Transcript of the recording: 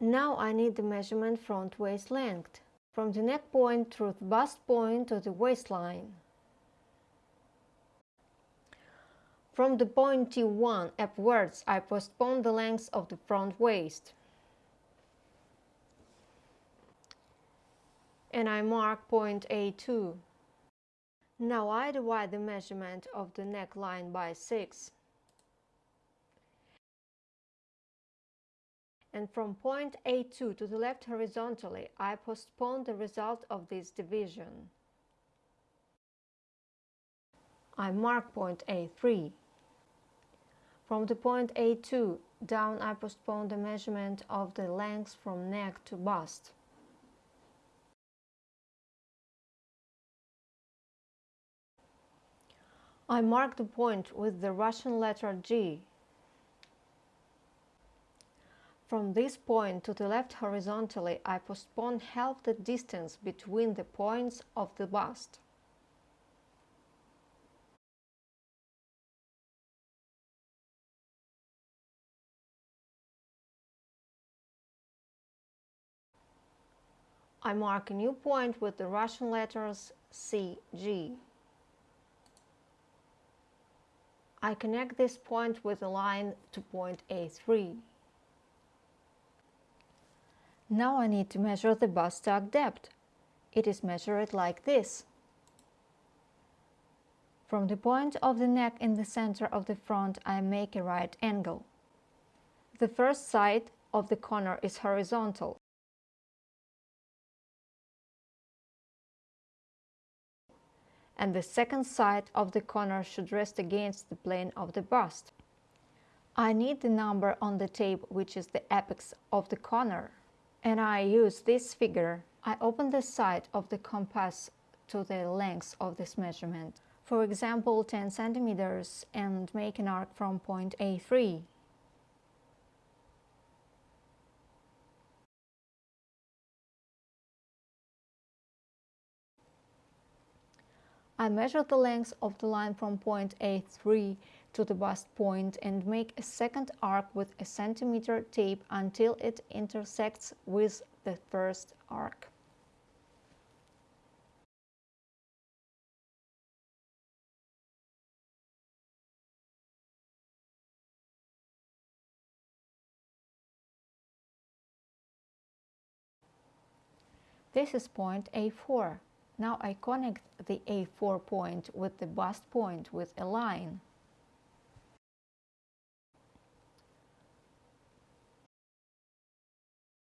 Now I need the measurement front waist length, from the neck point through the bust point to the waistline. From the point T1 upwards, I postpone the length of the front waist. And I mark point A2. Now I divide the measurement of the neckline by 6. And from point A2 to the left horizontally, I postpone the result of this division. I mark point A3. From the point A2 down I postpone the measurement of the length from neck to bust. I mark the point with the Russian letter G. From this point to the left horizontally I postpone half the distance between the points of the bust. I mark a new point with the Russian letters CG. I connect this point with a line to point A3. Now I need to measure the bust tuck depth. It is measured like this. From the point of the neck in the center of the front I make a right angle. The first side of the corner is horizontal. and the second side of the corner should rest against the plane of the bust. I need the number on the tape which is the apex of the corner and I use this figure. I open the side of the compass to the length of this measurement. For example 10 centimeters and make an arc from point A3 I measure the length of the line from point A3 to the bust point and make a second arc with a centimeter tape until it intersects with the first arc. This is point A4. Now I connect the A4 point with the bust point with a line.